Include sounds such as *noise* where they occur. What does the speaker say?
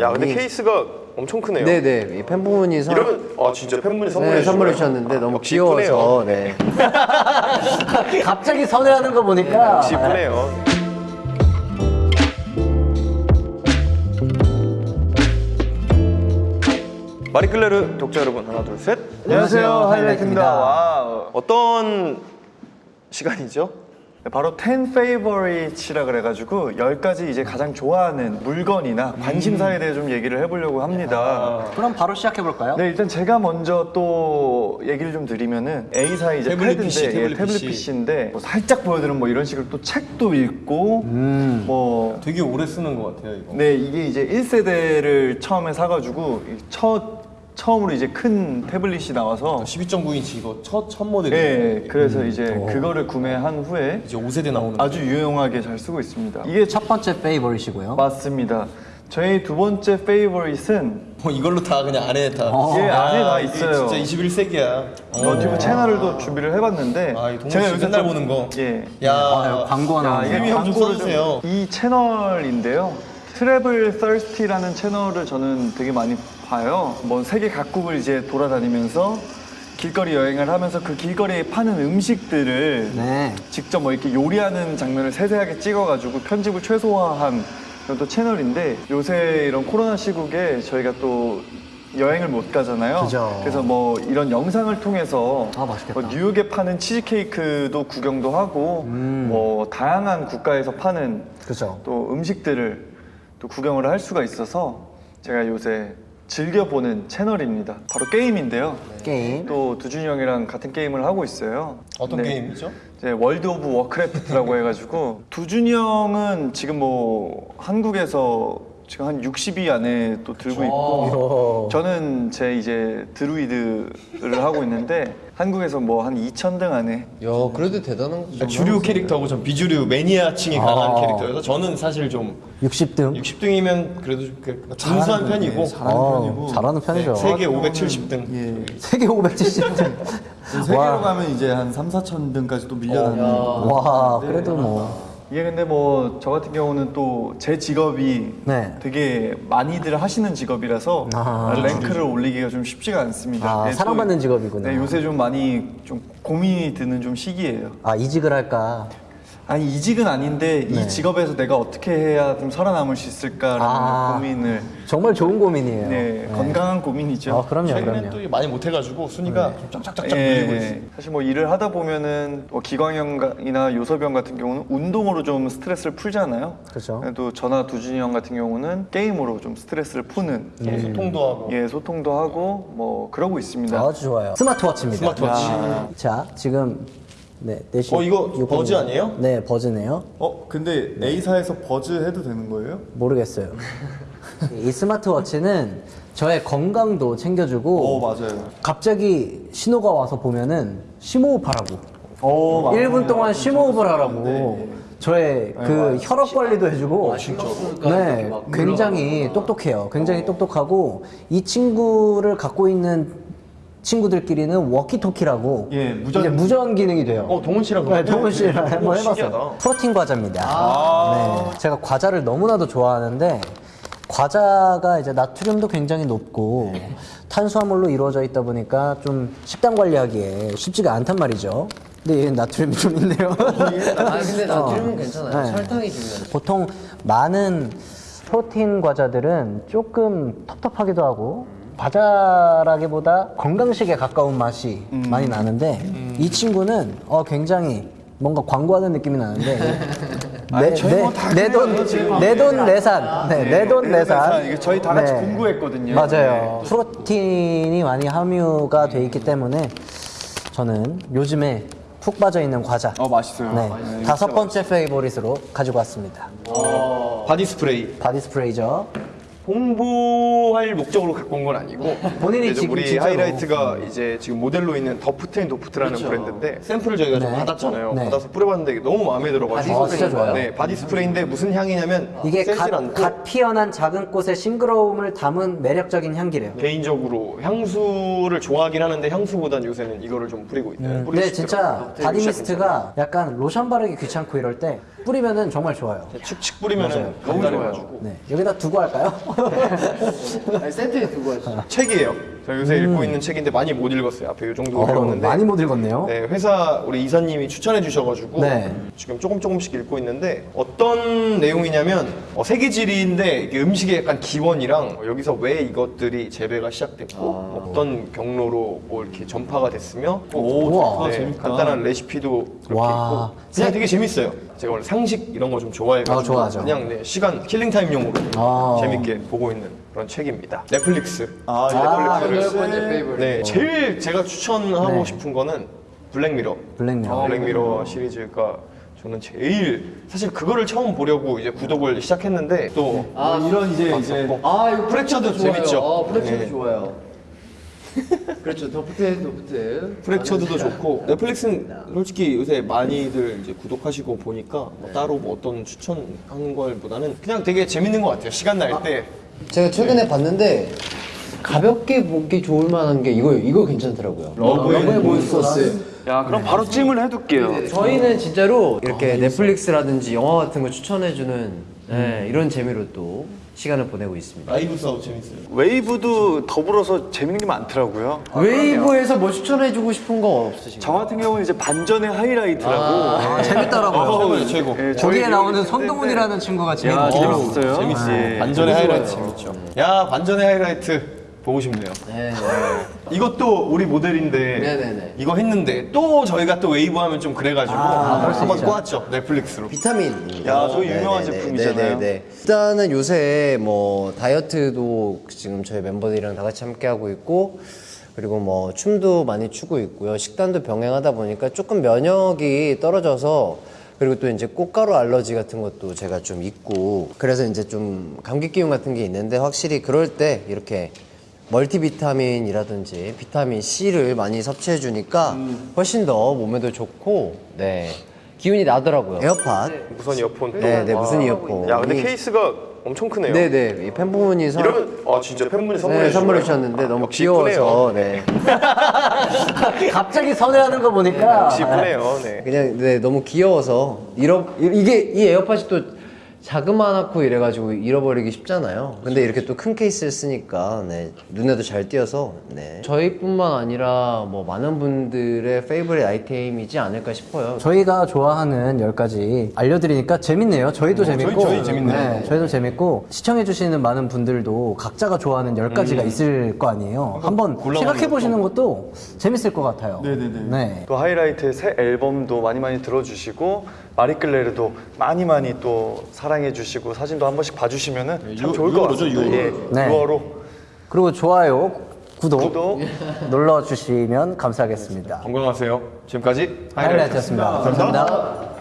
야 근데 이- 케이스가 엄청 크네요. 네네 이 팬분이 선, 이러면 아 진짜 팬분이 선물해 네, 선물해? 주셨는데 너무 역시 귀여워서 네. *laughs* 갑자기 선회하는 거 보니까 역시 이쁘네요. 마리클레르 독자 여러분 하나 둘 셋. 안녕하세요, 하이라이트입니다. 하이라이트입니다. 와 어떤 시간이죠? 네, 바로 10 favorite이라 그래가지고 10가지 이제 가장 좋아하는 물건이나 관심사에 대해 좀 얘기를 해보려고 합니다. 그럼 바로 시작해 볼까요? 네, 일단 제가 먼저 또 얘기를 좀 드리면은 A사의 이제 태블릿 패드인데, PC, 예, 태블릿 태블릿 PC. PC인데 뭐 살짝 보여드리면 뭐 이런 식으로 또 책도 읽고 뭐 되게 오래 쓰는 것 같아요 이거. 네, 이게 이제 1세대를 처음에 사가지고 이첫 처음으로 이제 큰 태블릿이 나와서 12.9인치 이거 첫, 첫 모델이 네, 그래서 이제 그거를 구매한 후에 이제 5세대 나오는 아주 유용하게 잘 쓰고 있습니다. 이게 첫 번째 페이버릿이고요. 맞습니다. 저희 두 번째 페이버릿은 어, 이걸로 다 그냥 안에 다 어. 예, 안에 다 있어요. 진짜 21세기야 너튜브 채널을 또 준비를 해봤는데 아, 이 동훈 씨 맨날 좀- 보는 거. 예. 야 아, 광고 하나. 야, 이게 광고를 써주세요. 좀- 이 채널인데요. 트래블 서스티라는 채널을 저는 되게 많이 봐요. 뭐 세계 각국을 이제 돌아다니면서 길거리 여행을 하면서 그 길거리에 파는 음식들을 네. 직접 뭐 이렇게 요리하는 장면을 세세하게 찍어가지고 편집을 최소화한 그런 또 채널인데 요새 이런 코로나 시국에 저희가 또 여행을 못 가잖아요. 그죠. 래서 뭐 이런 영상을 통해서 아, 맛있겠다. 뭐 뉴욕에 파는 치즈케이크도 구경도 하고 음. 뭐 다양한 국가에서 파는 그죠. 또 음식들을 또 구경을 할 수가 있어서 제가 요새 즐겨보는 채널입니다. 바로 게임인데요. 게임. 또 두준이 형이랑 같은 게임을 하고 있어요. 어떤 네. 게임이죠? 이제 World of Warcraft라고 해가지고 두준이 형은 지금 뭐 한국에서 지금 한 60위 안에 또 들고 있고 오. 저는 제 이제 드루이드를 하고 있는데 한국에서 뭐 한 2,000등 안에 야 그래도 대단한 거죠. 주류 캐릭터하고 전 비주류 매니아층에 아. 관한 캐릭터여서 저는 사실 좀 60등. 60등이면 그래도 좀 그- 준수한 편이고 어, 잘하는 편이죠. 세계 570등 예. 세계 570등. 세계로 가면 이제 한 3, 4천 등까지 또 밀려나는 와, 그래도 뭐. 이게 근데 뭐 저 같은 경우는 또 제 직업이 네. 되게 많이들 하시는 직업이라서 아. 랭크를 올리기가 좀 쉽지가 않습니다. 아, 네, 또- 사랑받는 직업이구나. 네, 요새 좀 많이 좀 고민이 드는 좀 시기예요. 아, 이직을 할까? 아니 이직은 아닌데 네. 이 직업에서 내가 어떻게 해야 좀 살아남을 수 있을까라는 아. 고민을 정말 좋은 고민이에요. 네, 건강한 고민이죠. 아, 그럼요, 최근에 그럼요. 또 많이 못해가지고 순위가 좀 쫙쫙쫙쫙 예, 밀리고 예. 있어요 사실 뭐 일을 하다 보면은 뭐 기광형이나 요섭형 같은 경우는 운동으로 좀 스트레스를 풀잖아요. 그렇죠. 또 저나 두준이 형 같은 경우는 게임으로 좀 스트레스를 푸는 네. 소통도 하고 예 소통도 하고 뭐 그러고 있습니다. 아주 좋아요. 스마트워치입니다. 스마트워치. 자, 지금 네, 4시. 어, 이거 버즈 아니에요? 네, 버즈네요. 어? 근데 A사에서 버즈 해도 되는 거예요? 모르겠어요. 이 스마트워치는 저의 건강도 챙겨주고 어 맞아요 갑자기 신호가 와서 보면은 심호흡하라고 오, 맞- 1분 동안 심호흡을 하라고 저의 그 혈압 관리도 해주고 네 굉장히 똑똑해요 굉장히 똑똑하고 이 친구를 갖고 있는 친구들끼리는 워키토키라고 예, 무전- 이제 무전 기능이 돼요 어 동훈 씨랑 네, 동훈 씨랑 오, 한번 신기하다. 해봤어요. 프로틴 과자입니다. 네, 제가 과자를 너무나도 좋아하는데 과자가 이제 나트륨도 굉장히 높고 탄수화물로 이루어져 있다 보니까 좀 식단 관리하기에 쉽지가 않단 말이죠. 근데 얘는 나트륨이 좀 있네요. 아 근데 나트륨은 어. 괜찮아요. 네. 설탕이 중요해요. 보통 많은 프로틴 과자들은 조금 텁텁하기도 하고 과자라기보다 건강식에 가까운 맛이 많이 나는데 이 친구는 어 굉장히 뭔가 광고하는 느낌이 나는데 *laughs* 내돈 내산. 네, 내돈 내산. 이게 저희 다 같이 네. 공부했거든요. 맞아요. 프로틴이 많이 함유가 돼 있기 때문에 저는 요즘에 푹 빠져 있는 과자. 어 맛있어요. 네, 다섯 번째 favorite으로 가지고 왔습니다. body spray. body spray죠. 홍보할 목적으로 갖고 온 건 아니고 *laughs* 본인이 지금 우리 진짜로. 하이라이트가 이제 지금 모델로 있는 더프트앤 도프트라는 브랜드인데 샘플을 저희가 좀 네. 받았잖아요 네. 받아서 뿌려봤는데 너무 마음에 들어가지고 아, 진짜 좋아요? 네 body spray인데 무슨 향이냐면 이게 갓, 않고 갓 피어난 작은 꽃의 싱그러움을 담은 매력적인 향기래요. 개인적으로 향수를 좋아하긴 하는데 향수보단 요새는 이거를 좀 뿌리고 있어요. 근데 진짜 body mist가 약간 로션 바르기 귀찮고 이럴 때 뿌리면은 정말 좋아요. 칙칙 뿌리면은 간단해가지고. 네. 여기다 두고 할까요? *laughs* 아니, 센터에 두고 하시죠. 책이에요. 저 요새 읽고 있는 책인데 많이 못 읽었어요. 앞에 이 정도 음. 어, 읽었는데 많이 못 읽었네요. 네, 회사 우리 이사님이 추천해 주셔가지고 네. 지금 조금 조금씩 읽고 있는데 어떤 내용이냐면 어, 세계지리인데 이게 음식의 약간 기원이랑 어, 여기서 왜 이것들이 재배가 시작됐고 어떤 경로로 뭐 이렇게 전파가 됐으며 또 우와. 네, 간단한 레시피도 그렇게 와. 있고 그냥 되게 재밌어요. 제가 원래 상식 이런 거 좀 좋아해가지고 아, 좋아하죠. 그냥 네, 시간 killing time용으로 아. 재밌게 보고 있는 그런 책입니다. 넷플릭스. 아, 아, 여덟 번째 favorite. 네, 제일 제가 추천하고 네. 싶은 거는 Black Mirror. Black Mirror. Black Mirror 시리즈가 저는 제일 사실 그거를 처음 보려고 이제 구독을 시작했는데 또 아, 뭐 이런 이제 이제 아, 이거 Fractured도 좋아요. 재밌죠? 어, Fractured도 네. 좋아요. 그렇죠. 도프트, 도프트. Fractured도 좋고 넷플릭스는 솔직히 요새 많이들 이제 구독하시고 보니까 뭐 따로 뭐 어떤 추천하는 걸보다는 그냥 되게 재밌는 것 같아요. 시간 날 때. 제가 최근에 봤는데 가볍게 보기 좋을 만한 게 이거 이거 괜찮더라고요. Love and Monsters. 야 그럼 바로 찜을 해둘게요. 저희는 진짜로 이렇게 넷플릭스라든지 영화 같은 거 추천해주는 네, 이런 재미로 또 시간을 보내고 있습니다. 라이브 싸움 재밌어요. 웨이브도 더불어서 재밌는 게 많더라고요. 웨이브에서 뭐 추천해주고 싶은 거 없으신가요? 저 같은 경우는 이제 반전의 하이라이트라고 아, 재밌더라고요. 어, 최고. 예, 거기에 저희 나오는 얘기 손동훈이라는 친구가 야, 재밌고 재밌었어요. 재밌지. 예. 반전의 하이라이트 재밌죠. 야, 반전의 하이라이트 보고 싶네요. 네, 네. 이것도 우리 모델인데 네네네. 이거 했는데 또 저희가 또 웨이브 하면 좀 그래가지고 한번 꼬았죠 넷플릭스로. 비타민. 야, 저기 유명한 제품이잖아요. 일단은 요새 뭐 다이어트도 지금 저희 멤버들이랑 다 같이 함께 하고 있고 그리고 뭐 춤도 많이 추고 있고요. 식단도 병행하다 보니까 조금 면역이 떨어져서 그리고 또 이제 꽃가루 알러지 같은 것도 제가 좀 있고 그래서 이제 좀 감기 기운 같은 게 있는데 확실히 그럴 때 이렇게 멀티비타민이라든지 비타민 C를 많이 섭취해 주니까 훨씬 더 몸에도 좋고 네 기운이 나더라고요. 에어팟 무선 이어폰 또. 네, 네, 와. 무슨 이어폰. 야, 근데 이- 케이스가 엄청 크네요. 네네 이 팬분이 선, 이러면 아 진짜 팬분이 선물해 네, 선물해? 주셨는데 아, 너무 귀여워서. 네 *laughs* 갑자기 선회하는 거 보니까 역시 이쁘네요. 네. 그냥 네 너무 귀여워서 잃어 이- 이게 이 에어팟이 또 자그마하고 이래가지고 잃어버리기 쉽잖아요. 근데 이렇게 또 큰 케이스를 쓰니까 네 눈에도 잘 띄어서 네 저희뿐만 아니라 뭐 많은 분들의 favorite 아이템이지 않을까 싶어요. 저희가 좋아하는 10가지 알려드리니까 재밌네요. 저희도 재밌고. 저희- 저희 재밌네요. 네, 저희도 재밌고. 시청해주시는 많은 분들도 각자가 좋아하는 10가지가 있을 거 아니에요. 한번 생각해보시는 것도 재밌을 것 같아요. 네네네. 네. 또 하이라이트의 새 앨범도 많이 많이 들어주시고 마리끌레르도 많이 많이 또 사랑 해 주시고 사진도 한 번씩 봐주시면 은 참 유- 좋을 것 같습니다. 예, 네. 6월호 그리고 좋아요, 구독, 구독. 눌러주시면 감사하겠습니다. 건강하세요. 지금까지 하이라이트였습니다 감사합니다.